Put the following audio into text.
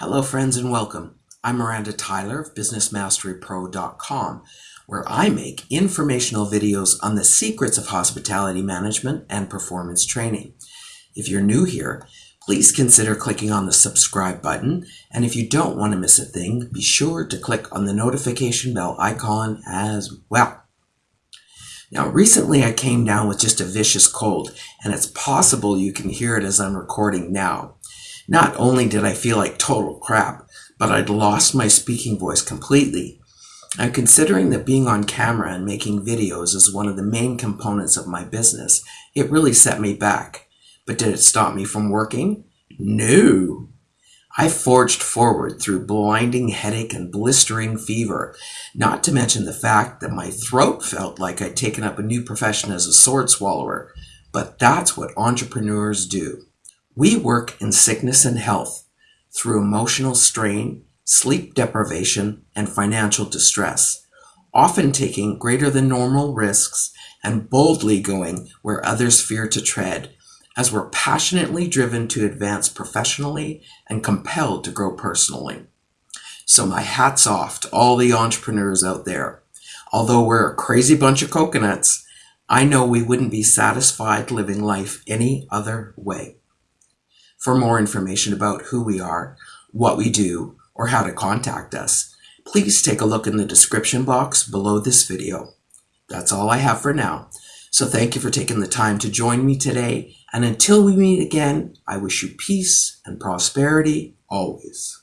Hello, friends, and welcome. I'm Miranda Tyler of BusinessMasteryPro.com, where I make informational videos on the secrets of hospitality management and performance training. If you're new here, please consider clicking on the subscribe button, and if you don't want to miss a thing, be sure to click on the notification bell icon as well. Now, recently I came down with just a vicious cold, and it's possible you can hear it as I'm recording now. Not only did I feel like total crap, but I'd lost my speaking voice completely. And considering that being on camera and making videos is one of the main components of my business, it really set me back. But did it stop me from working? No. I forged forward through blinding headache and blistering fever, not to mention the fact that my throat felt like I'd taken up a new profession as a sword swallower. But that's what entrepreneurs do. We work in sickness and health through emotional strain, sleep deprivation, and financial distress, often taking greater than normal risks and boldly going where others fear to tread, as we're passionately driven to advance professionally and compelled to grow personally. So my hat's off to all the entrepreneurs out there. Although we're a crazy bunch of coconuts, I know we wouldn't be satisfied living life any other way. For more information about who we are, what we do, or how to contact us, please take a look in the description box below this video. That's all I have for now. So thank you for taking the time to join me today. And until we meet again, I wish you peace and prosperity always.